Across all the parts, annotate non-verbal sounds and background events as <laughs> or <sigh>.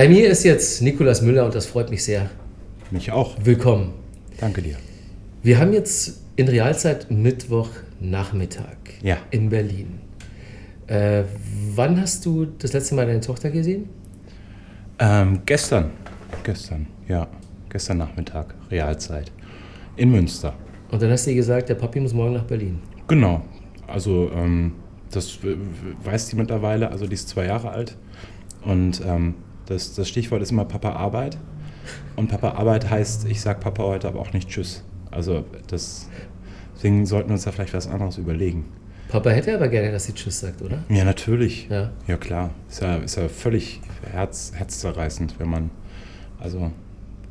Bei mir ist jetzt Nikolas Müller und das freut mich sehr. Mich auch. Willkommen. Danke dir. Wir haben jetzt in Realzeit Mittwochnachmittag Ja. in Berlin. Äh, wann hast du das letzte Mal deine Tochter gesehen? Ähm, gestern. Gestern, ja. Gestern Nachmittag, Realzeit. In Münster. Und dann hast du ihr gesagt, der Papi muss morgen nach Berlin. Genau. Also, ähm, das weiß die mittlerweile. Also, die ist zwei Jahre alt. Und ähm, das, das Stichwort ist immer Papa Arbeit. Und Papa Arbeit heißt, ich sag Papa heute aber auch nicht Tschüss. Also, das, deswegen sollten wir uns da vielleicht was anderes überlegen. Papa hätte aber gerne, dass sie Tschüss sagt, oder? Ja, natürlich. Ja. Ja, klar. Ist ja, ist ja völlig herz, herzzerreißend, wenn man, also,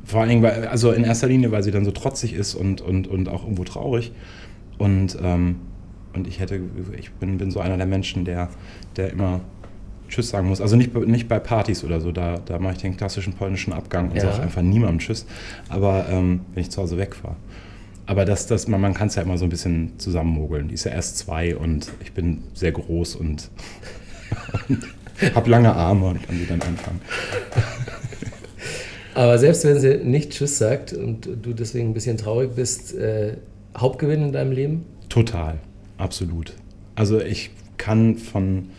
vor allen Dingen, weil, also in erster Linie, weil sie dann so trotzig ist und, und, und auch irgendwo traurig. Und, ähm, und ich hätte, ich bin, bin so einer der Menschen, der, der immer Tschüss sagen muss. Also nicht, bei- nicht bei Partys oder so, da, da mache ich den klassischen polnischen Abgang und Ja. sage einfach niemandem Tschüss. Aber ähm, wenn ich zu Hause wegfahre. Aber das, das, man, man kann es ja immer so ein bisschen zusammenmogeln. Die ist ja erst zwei und ich bin sehr groß und, <laughs> und habe lange Arme und kann sie dann anfangen. <laughs> Aber selbst wenn sie nicht Tschüss sagt und du deswegen ein bisschen traurig bist, äh, Hauptgewinn in deinem Leben? Total, absolut. Also ich kann von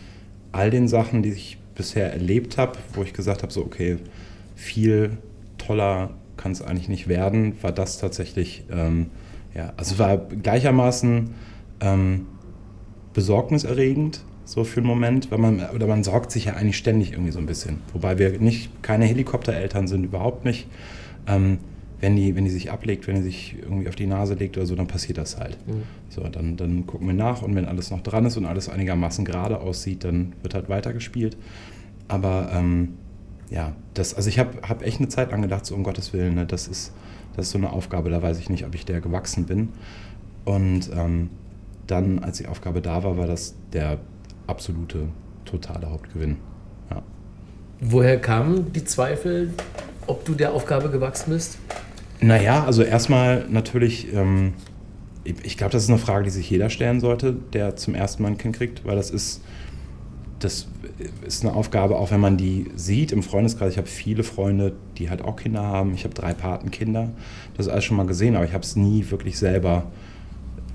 all den Sachen, die ich bisher erlebt habe, wo ich gesagt habe, so okay, viel toller kann es eigentlich nicht werden, war das tatsächlich, ähm, ja, also war gleichermaßen ähm, besorgniserregend, so für einen Moment, weil man, oder man sorgt sich ja eigentlich ständig irgendwie so ein bisschen. Wobei wir nicht, keine Helikoptereltern sind, überhaupt nicht. Ähm, wenn die, wenn die sich ablegt, wenn die sich irgendwie auf die Nase legt oder so, dann passiert das halt. So, dann, dann gucken wir nach und wenn alles noch dran ist und alles einigermaßen gerade aussieht, dann wird halt weitergespielt. Aber ähm, ja, das, also ich habe hab echt eine Zeit lang gedacht, so um Gottes Willen, ne, das, ist, das ist so eine Aufgabe, da weiß ich nicht, ob ich der gewachsen bin. Und ähm, dann, als die Aufgabe da war, war das der absolute, totale Hauptgewinn. Ja. Woher kamen die Zweifel, ob du der Aufgabe gewachsen bist? Naja, also erstmal natürlich, ähm, ich, glaube, das ist eine Frage, die sich jeder stellen sollte, der zum ersten Mal ein Kind kriegt, weil das ist, das ist eine Aufgabe, auch wenn man die sieht im Freundeskreis. Ich habe viele Freunde, die halt auch Kinder haben. Ich habe drei Patenkinder. Das ist alles schon mal gesehen, aber ich habe es nie wirklich selber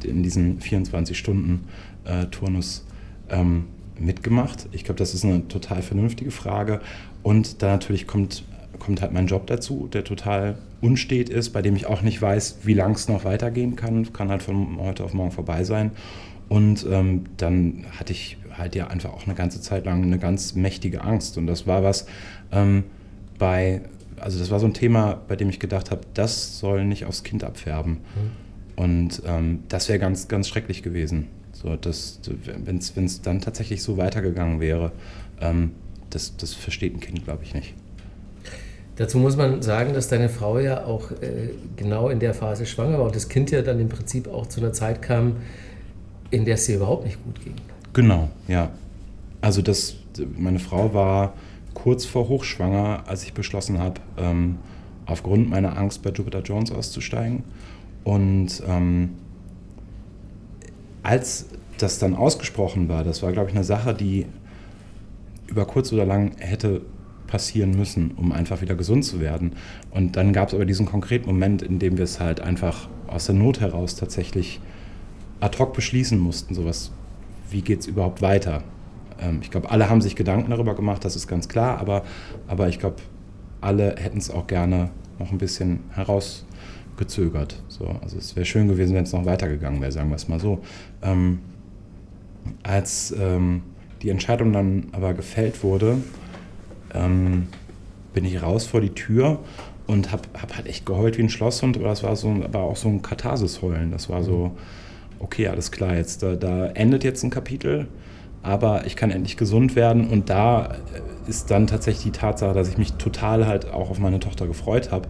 in diesen 24-Stunden-Turnus ähm, mitgemacht. Ich glaube, das ist eine total vernünftige Frage. Und dann natürlich kommt, kommt halt mein Job dazu, der total unstet ist, bei dem ich auch nicht weiß, wie lang es noch weitergehen kann. Kann halt von heute auf morgen vorbei sein. Und ähm, dann hatte ich halt ja einfach auch eine ganze Zeit lang eine ganz mächtige Angst. Und das war was ähm, bei, also das war so ein Thema, bei dem ich gedacht habe, das soll nicht aufs Kind abfärben. Und ähm, das wäre ganz, ganz schrecklich gewesen. So, wenn es dann tatsächlich so weitergegangen wäre, ähm, das, das versteht ein Kind, glaube ich, nicht. Dazu muss man sagen, dass deine Frau ja auch äh, genau in der Phase schwanger war und das Kind ja dann im Prinzip auch zu einer Zeit kam, in der es ihr überhaupt nicht gut ging. Genau, ja. Also das, meine Frau war kurz vor hochschwanger, als ich beschlossen habe, ähm, aufgrund meiner Angst bei Jupiter Jones auszusteigen. Und ähm, als das dann ausgesprochen war, das war, glaube ich, eine Sache, die über kurz oder lang hätte passieren müssen, um einfach wieder gesund zu werden. Und dann gab es aber diesen konkreten Moment, in dem wir es halt einfach aus der Not heraus tatsächlich ad hoc beschließen mussten, sowas, wie geht es überhaupt weiter? Ähm, ich glaube, alle haben sich Gedanken darüber gemacht, das ist ganz klar, aber, aber ich glaube, alle hätten es auch gerne noch ein bisschen herausgezögert. So, also es wäre schön gewesen, wenn es noch weitergegangen wäre, sagen wir es mal so. Ähm, als ähm, die Entscheidung dann aber gefällt wurde, ähm, bin ich raus vor die Tür und habe hab halt echt geheult wie ein Schlosshund, aber das war so, aber auch so ein Katharsis-Heulen. Das war so, okay, alles klar, jetzt da, da endet jetzt ein Kapitel, aber ich kann endlich gesund werden und da ist dann tatsächlich die Tatsache, dass ich mich total halt auch auf meine Tochter gefreut habe,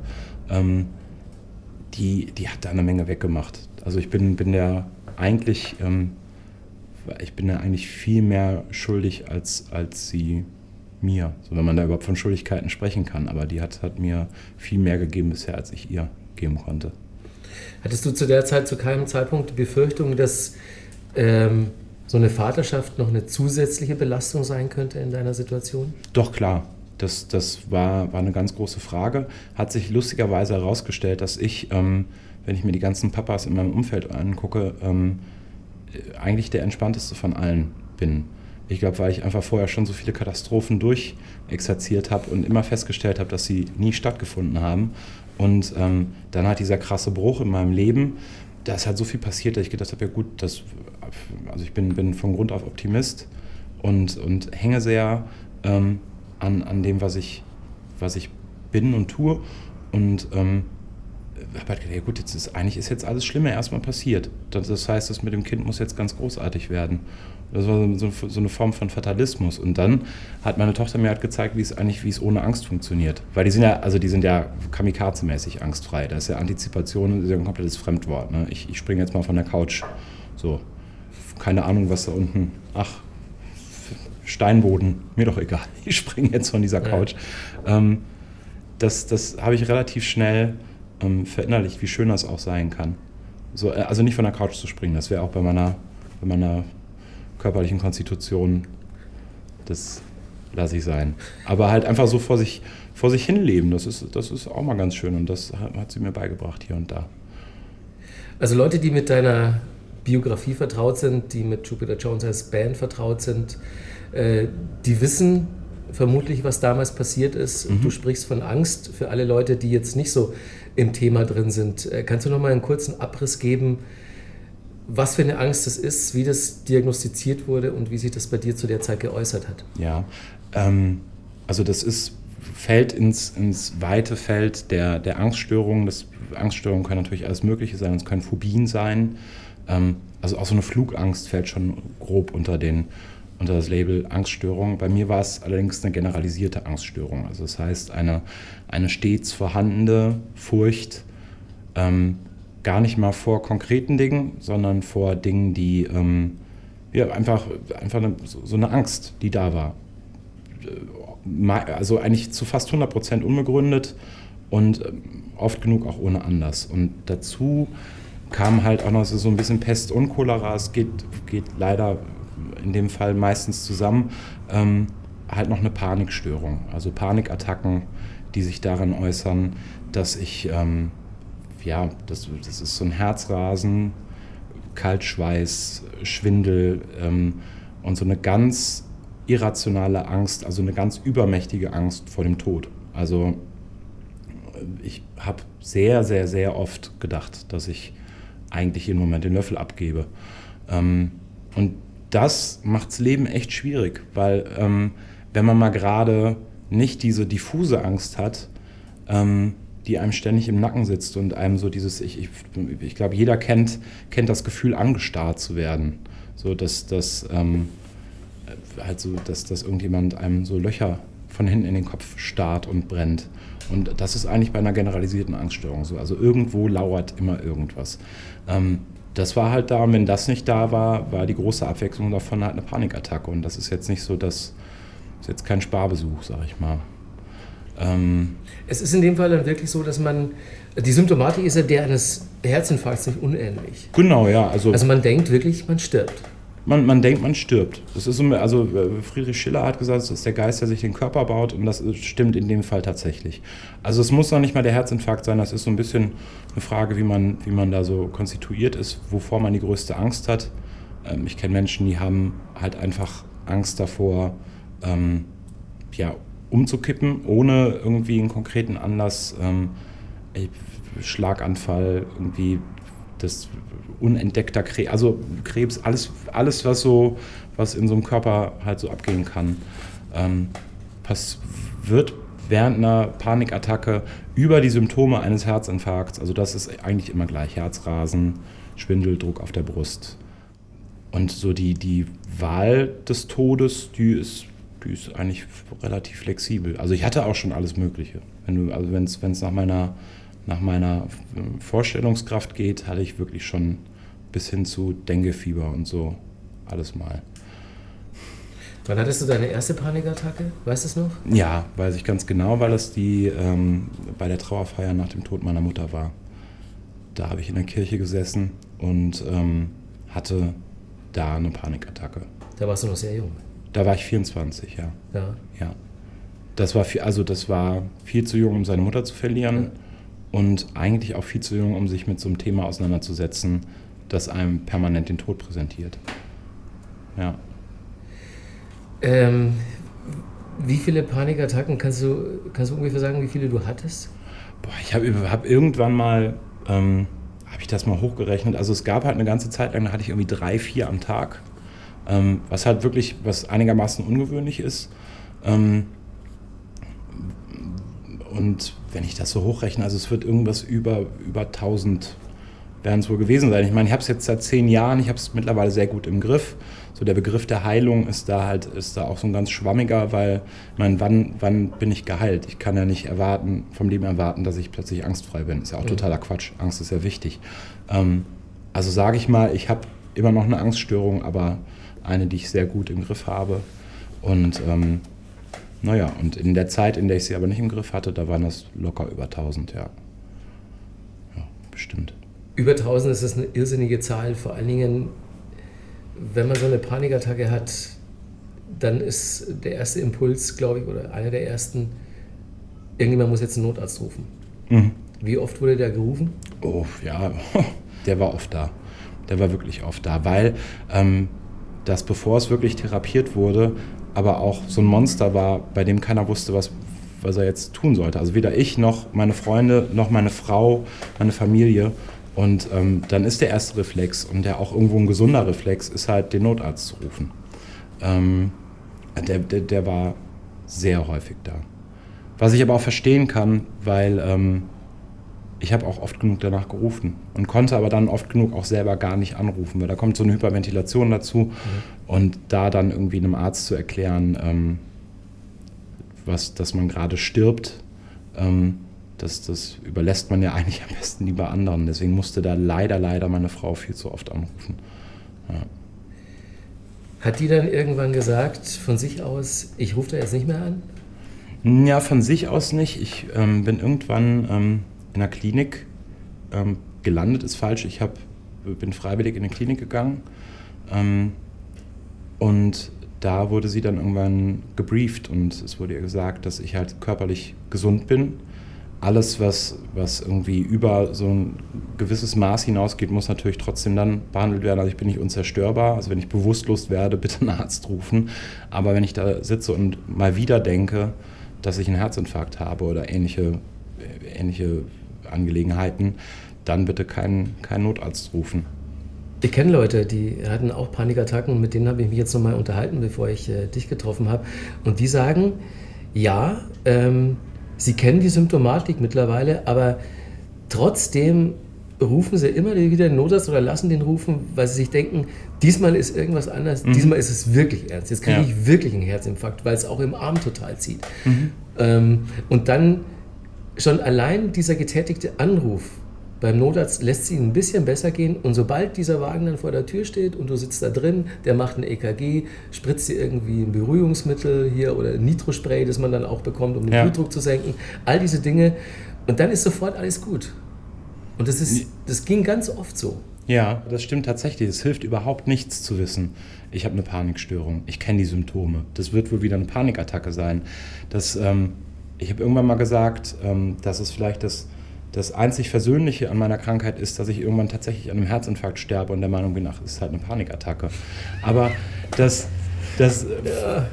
ähm, die, die hat da eine Menge weggemacht. Also ich bin, bin der eigentlich, ähm, ich bin ja eigentlich viel mehr schuldig als, als sie mir, so wenn man da überhaupt von Schuldigkeiten sprechen kann. Aber die hat, hat mir viel mehr gegeben bisher, als ich ihr geben konnte. Hattest du zu der Zeit zu keinem Zeitpunkt die Befürchtung, dass ähm, so eine Vaterschaft noch eine zusätzliche Belastung sein könnte in deiner Situation? Doch klar. Das, das war, war eine ganz große Frage. Hat sich lustigerweise herausgestellt, dass ich, ähm, wenn ich mir die ganzen Papas in meinem Umfeld angucke, ähm, eigentlich der entspannteste von allen bin. Ich glaube, weil ich einfach vorher schon so viele Katastrophen durchexerziert habe und immer festgestellt habe, dass sie nie stattgefunden haben. Und ähm, dann hat dieser krasse Bruch in meinem Leben, da ist halt so viel passiert, dass ich gedacht habe, ja gut, das, also ich bin, bin von Grund auf Optimist und, und hänge sehr ähm, an, an dem, was ich, was ich bin und tue. Und ähm, habe halt gedacht, ja gut, jetzt ist, eigentlich ist jetzt alles Schlimme erstmal passiert. Das heißt, das mit dem Kind muss jetzt ganz großartig werden. Das war so, so, eine Form von Fatalismus. Und dann hat meine Tochter mir halt gezeigt, wie es eigentlich, wie es ohne Angst funktioniert. Weil die sind ja, also die sind ja kamikaze-mäßig angstfrei. Das ist ja Antizipation, das ist ja ein komplettes Fremdwort. Ne? Ich, ich springe jetzt mal von der Couch. So. Keine Ahnung, was da unten. Ach, Steinboden, mir doch egal. <laughs> Ich springe jetzt von dieser Couch. Ja. Ähm, das das habe ich relativ schnell ähm, verinnerlicht, wie schön das auch sein kann. So, äh, also nicht von der Couch zu springen, das wäre auch bei meiner, bei meiner körperlichen Konstitution, das lasse ich sein. Aber halt einfach so vor sich, vor sich hin leben, das ist, das ist auch mal ganz schön und das hat, hat sie mir beigebracht hier und da. Also Leute, die mit deiner Biografie vertraut sind, die mit Jupiter Jones als Band vertraut sind, äh, die wissen vermutlich, was damals passiert ist. Mhm. Du sprichst von Angst für alle Leute, die jetzt nicht so im Thema drin sind. Äh, kannst du noch mal einen kurzen Abriss geben, was für eine Angst das ist, wie das diagnostiziert wurde und wie sich das bei dir zu der Zeit geäußert hat? Ja, ähm, also das ist, fällt ins, ins weite Feld der, der Angststörungen. Das, Angststörungen können natürlich alles Mögliche sein, es können Phobien sein. Ähm, also auch so eine Flugangst fällt schon grob unter, den, unter das Label Angststörung. Bei mir war es allerdings eine generalisierte Angststörung. Also das heißt eine, eine stets vorhandene Furcht, ähm, gar nicht mal vor konkreten Dingen, sondern vor Dingen, die ähm, ja, einfach, einfach eine, so eine Angst, die da war. Also eigentlich zu fast 100 Prozent unbegründet und ähm, oft genug auch ohne Anlass. Und dazu kam halt auch noch so ein bisschen Pest und Cholera. Es geht, geht leider in dem Fall meistens zusammen. Ähm, halt noch eine Panikstörung, also Panikattacken, die sich darin äußern, dass ich ähm, ja, das, das ist so ein Herzrasen, Kaltschweiß, Schwindel ähm, und so eine ganz irrationale Angst, also eine ganz übermächtige Angst vor dem Tod. Also ich habe sehr, sehr, sehr oft gedacht, dass ich eigentlich jeden Moment den Löffel abgebe. Ähm, und das macht das Leben echt schwierig, weil ähm, wenn man mal gerade nicht diese diffuse Angst hat, ähm, die einem ständig im Nacken sitzt und einem so dieses, ich, ich, ich glaube, jeder kennt, kennt das Gefühl, angestarrt zu werden. So, dass, dass, ähm, halt so, dass, dass irgendjemand einem so Löcher von hinten in den Kopf starrt und brennt. Und das ist eigentlich bei einer generalisierten Angststörung so. Also irgendwo lauert immer irgendwas. Ähm, das war halt da und wenn das nicht da war, war die große Abwechslung davon halt eine Panikattacke. Und das ist jetzt nicht so, dass ist jetzt kein Sparbesuch, sag ich mal. Ähm, es ist in dem Fall dann wirklich so, dass man, die Symptomatik ist ja der eines Herzinfarkts nicht unähnlich. Genau, ja. Also, also man denkt wirklich, man stirbt. Man, man denkt, man stirbt. Das ist so, also äh, Friedrich Schiller hat gesagt, das ist der Geist, der sich den Körper baut und das stimmt in dem Fall tatsächlich. Also es muss noch nicht mal der Herzinfarkt sein, das ist so ein bisschen eine Frage, wie man, wie man da so konstituiert ist, wovor man die größte Angst hat. Ähm, ich kenne Menschen, die haben halt einfach Angst davor, ähm, ja, umzukippen, ohne irgendwie einen konkreten Anlass, ähm, Schlaganfall, irgendwie das unentdeckter Krebs, also Krebs, alles, alles was so, was in so einem Körper halt so abgehen kann, ähm, pass, wird während einer Panikattacke über die Symptome eines Herzinfarkts, also das ist eigentlich immer gleich, Herzrasen, Schwindel, Druck auf der Brust. Und so die, die Wahl des Todes, die ist die ist eigentlich relativ flexibel. Also ich hatte auch schon alles Mögliche. Wenn du, also wenn es nach meiner, nach meiner Vorstellungskraft geht, hatte ich wirklich schon bis hin zu Denguefieber und so alles mal. Wann hattest du deine erste Panikattacke? Weißt du es noch? Ja, weiß ich ganz genau, weil es die ähm, bei der Trauerfeier nach dem Tod meiner Mutter war. Da habe ich in der Kirche gesessen und ähm, hatte da eine Panikattacke. Da warst du noch sehr jung. Da war ich 24, ja. Ja. ja. das war viel, also das war viel zu jung, um seine Mutter zu verlieren ja. und eigentlich auch viel zu jung, um sich mit so einem Thema auseinanderzusetzen, das einem permanent den Tod präsentiert. Ja. Ähm, wie viele Panikattacken kannst du, kannst du ungefähr sagen, wie viele du hattest? Boah, ich habe hab irgendwann mal, ähm, habe ich das mal hochgerechnet. Also es gab halt eine ganze Zeit lang, da hatte ich irgendwie drei, vier am Tag, ähm, was halt wirklich, was einigermaßen ungewöhnlich ist. Ähm, und wenn ich das so hochrechne, also es wird irgendwas über, über 1000 werden es wohl gewesen sein. Ich meine, ich habe es jetzt seit zehn Jahren, ich habe es mittlerweile sehr gut im Griff. So der Begriff der Heilung ist da halt, ist da auch so ein ganz schwammiger, weil, ich meine, wann, wann bin ich geheilt? Ich kann ja nicht erwarten, vom Leben erwarten, dass ich plötzlich angstfrei bin. Ist ja auch mhm. totaler Quatsch. Angst ist ja wichtig. Ähm, also sage ich mal, ich habe immer noch eine Angststörung, aber eine, die ich sehr gut im Griff habe. Und ähm, naja, und in der Zeit, in der ich sie aber nicht im Griff hatte, da waren das locker über 1000, ja. Ja, bestimmt. Über 1000 ist das eine irrsinnige Zahl, vor allen Dingen, wenn man so eine Panikattacke hat, dann ist der erste Impuls, glaube ich, oder einer der ersten, irgendjemand muss jetzt einen Notarzt rufen. Mhm. Wie oft wurde der gerufen? Oh, ja, <laughs> der war oft da. Der war wirklich oft da, weil ähm, das, bevor es wirklich therapiert wurde, aber auch so ein Monster war, bei dem keiner wusste, was, was er jetzt tun sollte. Also weder ich noch meine Freunde noch meine Frau, meine Familie. Und ähm, dann ist der erste Reflex und der auch irgendwo ein gesunder Reflex ist halt den Notarzt zu rufen. Ähm, der, der, der, war sehr häufig da. Was ich aber auch verstehen kann, weil ähm, ich habe auch oft genug danach gerufen und konnte aber dann oft genug auch selber gar nicht anrufen, weil da kommt so eine Hyperventilation dazu mhm. und da dann irgendwie einem Arzt zu erklären, ähm, was, dass man gerade stirbt, ähm, das, das überlässt man ja <laughs> eigentlich am besten lieber anderen. Deswegen musste da leider, leider meine Frau viel zu oft anrufen. Ja. Hat die dann irgendwann gesagt, von sich aus, ich rufe da jetzt nicht mehr an? Ja, von sich aus nicht. Ich ähm, bin irgendwann ähm, in der Klinik ähm, gelandet, ist falsch. Ich hab, bin freiwillig in eine Klinik gegangen ähm, und da wurde sie dann irgendwann gebrieft und es wurde ihr gesagt, dass ich halt körperlich gesund bin alles, was, was irgendwie über so ein gewisses Maß hinausgeht, muss natürlich trotzdem dann behandelt werden. Also ich bin nicht unzerstörbar. Also wenn ich bewusstlos werde, <laughs> bitte einen Arzt rufen. Aber wenn ich da sitze und mal wieder denke, dass ich einen Herzinfarkt habe oder ähnliche, ähnliche Angelegenheiten, dann bitte keinen, keinen Notarzt rufen. Ich kenne Leute, die hatten auch Panikattacken, mit denen habe ich mich jetzt nochmal unterhalten, bevor ich äh, dich getroffen habe. Und die sagen, ja, ähm, Sie kennen die Symptomatik mittlerweile, aber trotzdem rufen sie immer wieder den Notarzt oder lassen den rufen, weil sie sich denken, diesmal ist irgendwas anders, mhm. diesmal ist es wirklich ernst. Jetzt kriege ja. ich wirklich einen Herzinfarkt, weil es auch im Arm total zieht. Mhm. Ähm, und dann schon allein dieser getätigte Anruf beim Notarzt lässt sie ein bisschen besser gehen und sobald dieser Wagen dann vor der Tür steht und du sitzt da drin, der macht ein EKG, spritzt dir irgendwie ein Beruhigungsmittel hier oder ein Nitrospray, das man dann auch bekommt, um den ja. Blutdruck zu senken, all diese Dinge und dann ist sofort alles gut. Und das, ist, das ging ganz oft so. Ja, das stimmt tatsächlich. Es hilft überhaupt nichts zu wissen, ich habe eine Panikstörung, ich kenne die Symptome. Das wird wohl wieder eine Panikattacke sein. Das, ähm, ich habe irgendwann mal gesagt, ähm, dass es vielleicht das das einzig Versöhnliche an meiner Krankheit ist, dass ich irgendwann tatsächlich an einem Herzinfarkt sterbe und der Meinung bin, ach, das ist halt eine Panikattacke. Aber das, das,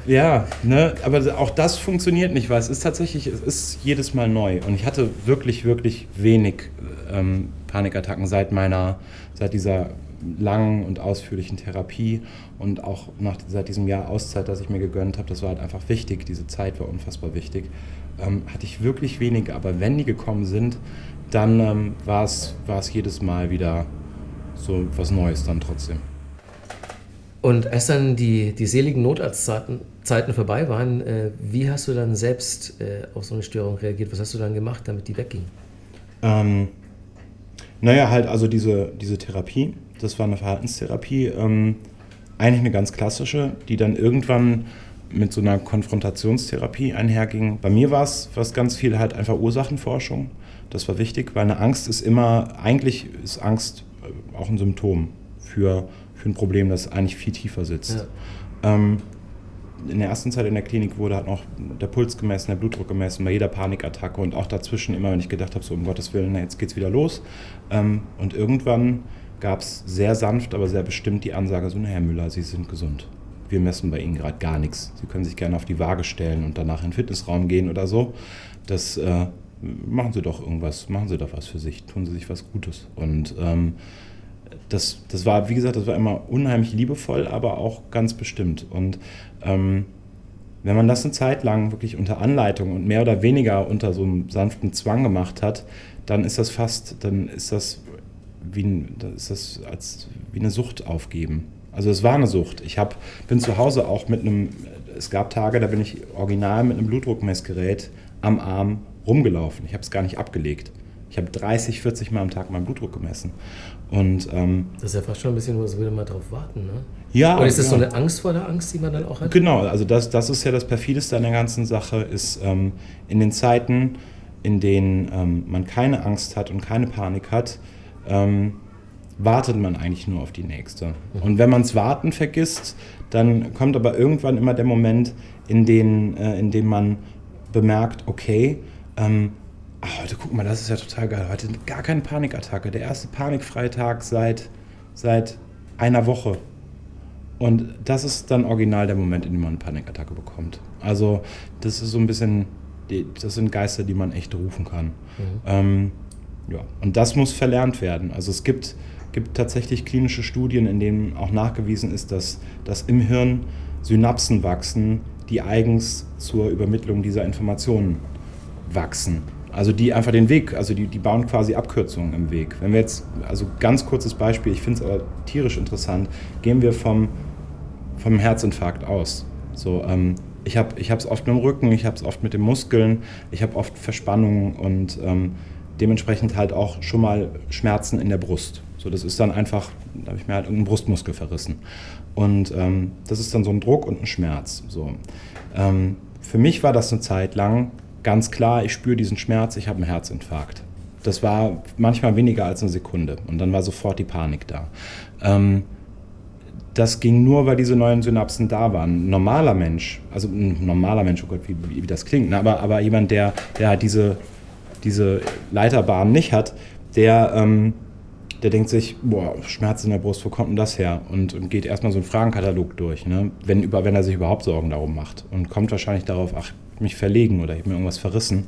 ja, ne, aber auch das funktioniert nicht, weil es ist tatsächlich, es ist jedes Mal neu. Und ich hatte wirklich, wirklich wenig ähm, Panikattacken seit meiner, seit dieser langen und ausführlichen Therapie und auch nach, seit diesem Jahr Auszeit, das ich mir gegönnt habe. Das war halt einfach wichtig. Diese Zeit war unfassbar wichtig. Ähm, hatte ich wirklich wenige, aber wenn die gekommen sind, dann ähm, war es jedes Mal wieder so was Neues dann trotzdem. Und als dann die, die seligen Notarztzeiten Zeiten vorbei waren, äh, wie hast du dann selbst äh, auf so eine Störung reagiert? Was hast du dann gemacht, damit die wegging? Ähm, naja, halt also diese, diese Therapie, das war eine Verhaltenstherapie, ähm, eigentlich eine ganz klassische, die dann irgendwann mit so einer Konfrontationstherapie einherging. Bei mir war es ganz viel halt einfach Ursachenforschung. Das war wichtig, weil eine Angst ist immer, eigentlich ist Angst äh, auch ein Symptom für, für ein Problem, das eigentlich viel tiefer sitzt. Ja. Ähm, in der ersten Zeit in der Klinik wurde halt noch der Puls gemessen, der Blutdruck gemessen, bei jeder Panikattacke und auch dazwischen immer, wenn ich gedacht habe, so um Gottes Willen, na, jetzt geht's wieder los. Ähm, und irgendwann gab es sehr sanft, aber sehr bestimmt die Ansage, so, na Herr Müller, Sie sind gesund. Wir messen bei Ihnen gerade gar nichts. Sie können sich gerne auf die Waage stellen und danach in den Fitnessraum gehen oder so. Das äh, machen Sie doch irgendwas, machen Sie doch was für sich, tun Sie sich was Gutes. Und ähm, das, das war, wie gesagt, das war immer unheimlich liebevoll, aber auch ganz bestimmt. Und ähm, wenn man das eine Zeit lang wirklich unter Anleitung und mehr oder weniger unter so einem sanften Zwang gemacht hat, dann ist das fast, dann ist das wie, ist das als, wie eine Sucht aufgeben. Also es war eine Sucht. Ich hab, bin zu Hause auch mit einem, es gab Tage, da bin ich original mit einem Blutdruckmessgerät am Arm rumgelaufen. Ich habe es gar nicht abgelegt. Ich habe 30, 40 Mal am Tag meinen Blutdruck gemessen. Und, ähm, das ist ja fast schon ein bisschen, was würde man darauf warten, ne? Ja. Oder ist das ja. so eine Angst vor der Angst, die man dann auch hat? Genau, also das, das ist ja das Perfideste an der ganzen Sache, ist ähm, in den Zeiten, in denen ähm, man keine Angst hat und keine Panik hat, ähm, wartet man eigentlich nur auf die nächste. Und wenn man es warten vergisst, dann kommt aber irgendwann immer der Moment, in, den, äh, in dem man bemerkt, okay, ähm, ach, heute guck mal, das ist ja total geil. Heute gar keine Panikattacke. Der erste panikfreie seit, seit einer Woche. Und das ist dann original der Moment, in dem man eine Panikattacke bekommt. Also das ist so ein bisschen, das sind Geister, die man echt rufen kann. Mhm. Ähm, ja. Und das muss verlernt werden. Also es gibt, gibt tatsächlich klinische Studien, in denen auch nachgewiesen ist, dass, dass im Hirn Synapsen wachsen, die eigens zur Übermittlung dieser Informationen wachsen. Also die einfach den Weg, also die, die bauen quasi Abkürzungen im Weg. Wenn wir jetzt, also ganz kurzes Beispiel, ich finde es aber tierisch interessant, gehen wir vom, vom Herzinfarkt aus. So, ähm, ich habe es oft mit dem Rücken, ich habe es oft mit den Muskeln, ich habe oft Verspannungen und ähm, dementsprechend halt auch schon mal Schmerzen in der Brust. So, das ist dann einfach, da habe ich mir halt irgendeinen Brustmuskel verrissen. Und ähm, das ist dann so ein Druck und ein Schmerz. So. Ähm, für mich war das eine Zeit lang ganz klar, ich spüre diesen Schmerz, ich habe einen Herzinfarkt. Das war manchmal weniger als eine Sekunde und dann war sofort die Panik da. Ähm, das ging nur, weil diese neuen Synapsen da waren. Ein normaler Mensch, also ein normaler Mensch, oh Gott, wie, wie, das klingt, ne? aber, aber jemand, der, der halt diese, diese Leiterbahn nicht hat, der, ähm, der denkt sich, boah, Schmerz in der Brust, wo kommt denn das her? Und, und geht erstmal so einen Fragenkatalog durch, ne? wenn, über, wenn er sich überhaupt Sorgen darum macht. Und kommt wahrscheinlich darauf, ach, mich verlegen oder ich habe mir irgendwas verrissen,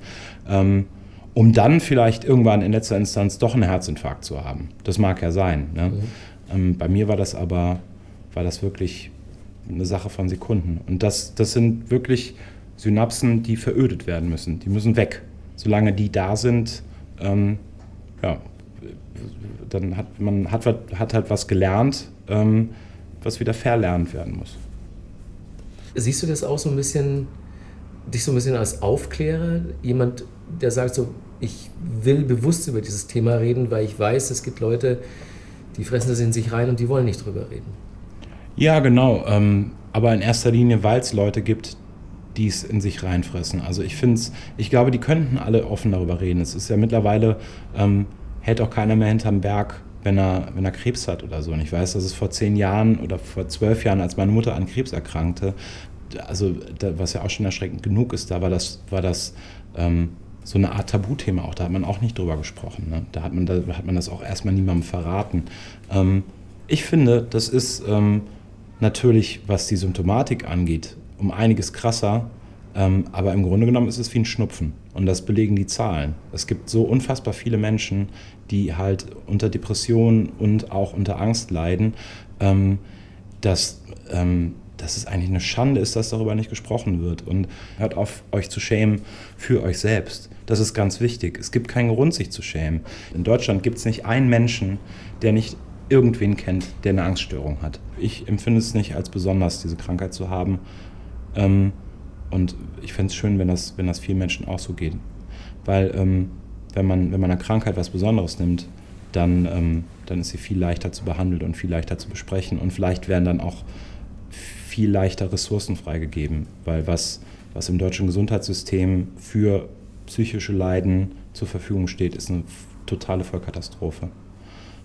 ähm, um dann vielleicht irgendwann in letzter Instanz doch einen Herzinfarkt zu haben. Das mag ja sein. Ne? Mhm. Ähm, bei mir war das aber, war das wirklich eine Sache von Sekunden. Und das, das sind wirklich Synapsen, die verödet werden müssen. Die müssen weg. Solange die da sind, ähm, ja, dann hat man hat, hat halt was gelernt, ähm, was wieder verlernt werden muss. Siehst du das auch so ein bisschen dich so ein bisschen als Aufklärer, jemand, der sagt so, ich will bewusst über dieses Thema reden, weil ich weiß, es gibt Leute, die fressen das in sich rein und die wollen nicht drüber reden. Ja, genau. Ähm, aber in erster Linie, weil es Leute gibt, die es in sich reinfressen. Also ich finde es, ich glaube, die könnten alle offen darüber reden. Es ist ja mittlerweile, ähm, hält auch keiner mehr hinterm Berg, wenn er, wenn er Krebs hat oder so. Und ich weiß, dass es vor zehn Jahren oder vor zwölf Jahren, als meine Mutter an Krebs erkrankte, also was ja auch schon erschreckend genug ist, da war das, war das ähm, so eine Art Tabuthema auch. Da hat man auch nicht drüber gesprochen. Ne? Da, hat man, da hat man das auch erstmal niemandem verraten. Ähm, ich finde, das ist ähm, natürlich, was die Symptomatik angeht, um einiges krasser. Ähm, aber im Grunde genommen ist es wie ein Schnupfen. Und das belegen die Zahlen. Es gibt so unfassbar viele Menschen, die halt unter Depressionen und auch unter Angst leiden, ähm, dass ähm, dass es eigentlich eine Schande ist, dass darüber nicht gesprochen wird. Und hört auf, euch zu schämen für euch selbst. Das ist ganz wichtig. Es gibt keinen Grund, sich zu schämen. In Deutschland gibt es nicht einen Menschen, der nicht irgendwen kennt, der eine Angststörung hat. Ich empfinde es nicht als besonders, diese Krankheit zu haben. Ähm, und ich fände es schön, wenn das, wenn das vielen Menschen auch so geht. Weil ähm, wenn, man, wenn man eine Krankheit was Besonderes nimmt, dann, ähm, dann ist sie viel leichter zu behandeln und viel leichter zu besprechen. Und vielleicht werden dann auch viel leichter Ressourcen freigegeben, weil was, was im deutschen Gesundheitssystem für psychische Leiden zur Verfügung steht, ist eine totale Vollkatastrophe.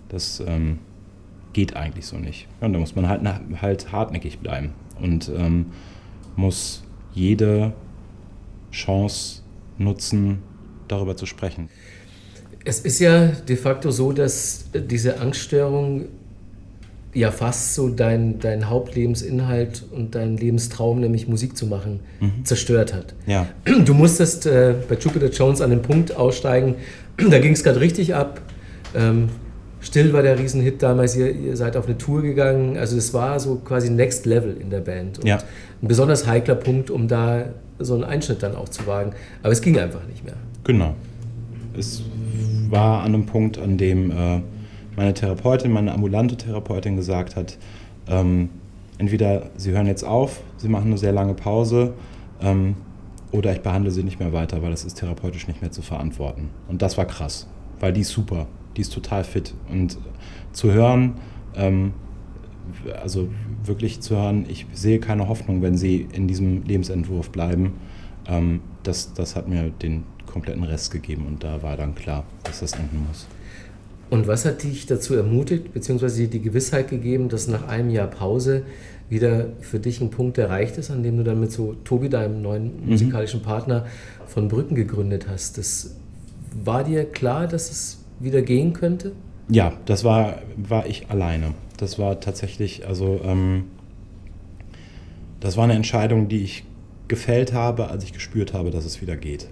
Das ähm, geht eigentlich so nicht. Ja, und da muss man halt, halt hartnäckig bleiben. Und ähm, muss jede Chance nutzen, darüber zu sprechen. Es ist ja de facto so, dass diese Angststörung ja fast so dein, dein Hauptlebensinhalt und dein Lebenstraum, nämlich Musik zu machen, mhm. zerstört hat. Ja. Du musstest äh, bei Jupiter Jones an den Punkt aussteigen, da ging es gerade richtig ab. Ähm, Still war der Riesenhit damals, ihr, ihr, seid auf eine Tour gegangen. Also es war so quasi Next Level in der Band. Und ja. ein besonders heikler Punkt, um da so einen Einschnitt dann auch zu wagen. Aber es ging einfach nicht mehr. Genau. Es war an einem Punkt, an dem äh, meine Therapeutin, meine ambulante Therapeutin gesagt hat, ähm, entweder Sie hören jetzt auf, Sie machen eine sehr lange Pause ähm, oder ich behandle Sie nicht mehr weiter, weil das ist therapeutisch nicht mehr zu verantworten. Und das war krass, weil die ist super die ist total fit. Und zu hören, ähm, also wirklich zu hören, ich sehe keine Hoffnung, wenn sie in diesem Lebensentwurf bleiben, ähm, das, das hat mir den kompletten Rest gegeben und da war dann klar, dass das enden muss. Und was hat dich dazu ermutigt, beziehungsweise die Gewissheit gegeben, dass nach einem Jahr Pause wieder für dich ein Punkt erreicht ist, an dem du dann mit so Tobi, deinem neuen mhm. musikalischen Partner, von Brücken gegründet hast? Das war dir klar, dass es wieder gehen könnte? Ja, das war, war ich alleine. Das war tatsächlich, also ähm, das war eine Entscheidung, die ich gefällt habe, als ich gespürt habe, dass es wieder geht.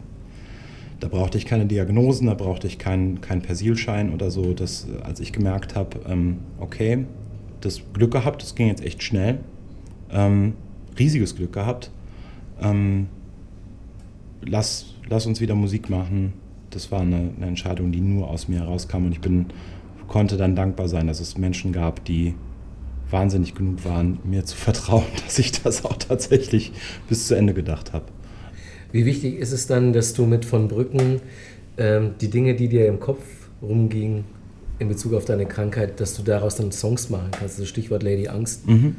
Da brauchte ich keine Diagnosen, da brauchte ich keinen kein Persilschein oder so. Das, als ich gemerkt habe, ähm, okay, das Glück gehabt, das ging jetzt echt schnell, ähm, riesiges Glück gehabt. Ähm, lass, lass uns wieder Musik machen, das war eine, eine, Entscheidung, die nur aus mir herauskam und ich bin, konnte dann dankbar sein, dass es Menschen gab, die wahnsinnig genug waren, mir zu vertrauen, <laughs> dass ich das auch tatsächlich bis zu Ende gedacht habe. Wie wichtig ist es dann, dass du mit von Brücken ähm, die Dinge, die dir im Kopf rumgingen in Bezug auf deine Krankheit, dass du daraus dann Songs machen kannst? Also Stichwort Lady Angst. Mhm.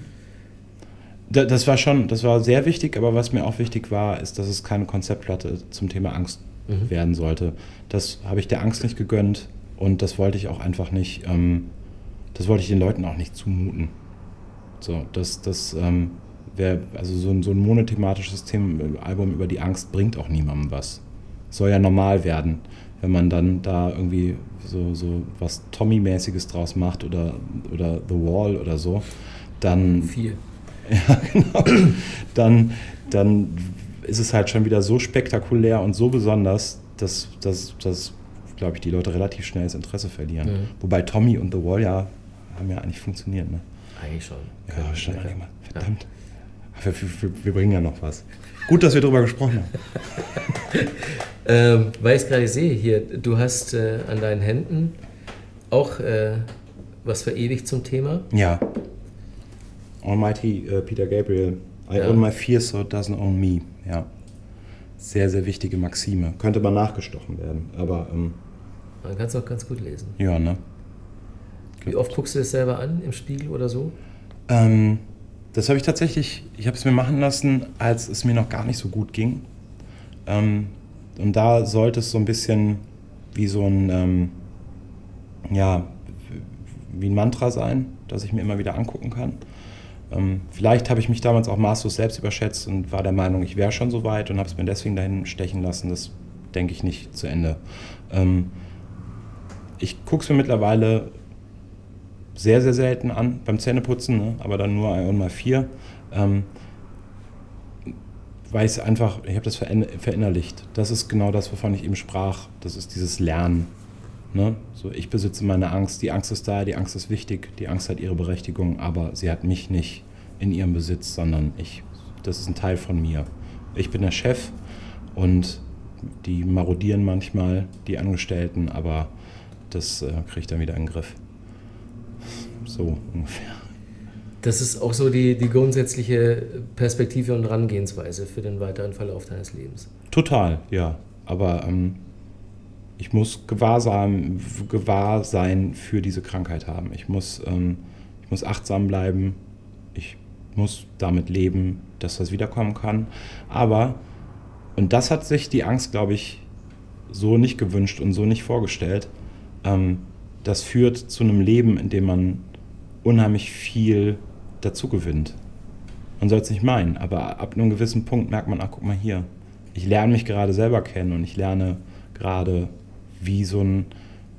Das war schon, das war sehr wichtig, aber was mir auch wichtig war, ist, dass es keine Konzeptplatte zum Thema Angst mhm. werden sollte. Das habe ich der Angst nicht gegönnt und das wollte ich auch einfach nicht, ähm, das wollte ich den Leuten auch nicht zumuten. So, das, das ähm, wäre, also so ein, so ein monothematisches Thema, Album über die Angst bringt auch niemandem was. Soll ja normal werden, wenn man dann da irgendwie so, so was Tommy-mäßiges draus macht oder, oder The Wall oder so, dann. Viel. <laughs> Ja, genau. Dann, dann ist es halt schon wieder so spektakulär und so besonders, dass, dass, dass glaube ich, die Leute relativ schnell das Interesse verlieren. Mhm. Wobei Tommy und The Wall ja haben ja eigentlich funktioniert. Ne? Eigentlich schon. Ja, schon mal. Verdammt. Ja. Wir, wir, wir, bringen ja noch was. Gut, dass wir darüber gesprochen haben. <laughs> ähm, weil ich es gerade sehe hier, du hast äh, an deinen Händen auch äh, was verewigt zum Thema. Ja. Almighty uh, Peter Gabriel. I ja. own my fear, so it doesn't own me. Ja. Sehr, sehr wichtige Maxime. Könnte mal nachgestochen werden, aber. Ähm, Man kann es auch ganz gut lesen. Ja, ne? Wie oft guckst du das selber an, im Spiegel oder so? Ähm, das habe ich tatsächlich, ich habe es mir machen lassen, als es mir noch gar nicht so gut ging. Ähm, und da sollte es so ein bisschen wie so ein, ähm, ja, wie ein Mantra sein, das ich mir immer wieder angucken kann. Ähm, vielleicht habe ich mich damals auch maßlos selbst überschätzt und war der Meinung, ich wäre schon so weit und habe es mir deswegen dahin stechen lassen. Das denke ich nicht zu Ende. Ähm, ich gucke es mir mittlerweile sehr, sehr selten an beim Zähneputzen, ne? aber dann nur einmal vier. Ähm, weil ich es einfach, ich habe das verinnerlicht. Das ist genau das, wovon ich eben sprach. Das ist dieses Lernen. Ne? So, ich besitze meine Angst, die Angst ist da, die Angst ist wichtig, die Angst hat ihre Berechtigung, aber sie hat mich nicht in ihrem Besitz, sondern ich, das ist ein Teil von mir. Ich bin der Chef und die marodieren manchmal, die Angestellten, aber das äh, kriege ich dann wieder in den Griff. So ungefähr. Das ist auch so die, die grundsätzliche Perspektive und Herangehensweise für den weiteren Verlauf deines Lebens. Total, ja. Aber ähm, ich muss Gewahrsam, Gewahrsein für diese Krankheit haben. Ich muss, ähm, ich muss achtsam bleiben. Ich muss damit leben, dass das wiederkommen kann. Aber, und das hat sich die Angst, glaube ich, so nicht gewünscht und so nicht vorgestellt. Ähm, das führt zu einem Leben, in dem man unheimlich viel dazu gewinnt. Man soll es nicht meinen, aber ab einem gewissen Punkt merkt man, ach guck mal hier, ich lerne mich gerade selber kennen und ich lerne gerade, wie so ein,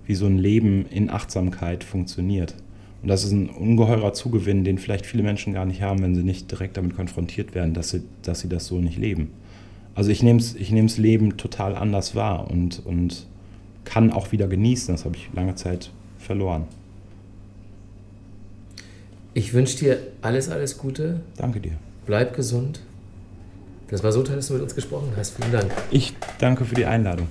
wie so ein Leben in Achtsamkeit funktioniert. Und das ist ein ungeheurer Zugewinn, den vielleicht viele Menschen gar nicht haben, wenn sie nicht direkt damit konfrontiert werden, dass sie, dass sie das so nicht leben. Also ich nehme ich das Leben total anders wahr und, und kann auch wieder genießen. Das habe ich lange Zeit verloren. Ich wünsche dir alles, alles Gute. Danke dir. Bleib gesund. Das war so toll, dass du mit uns gesprochen hast. Vielen Dank. Ich danke für die Einladung.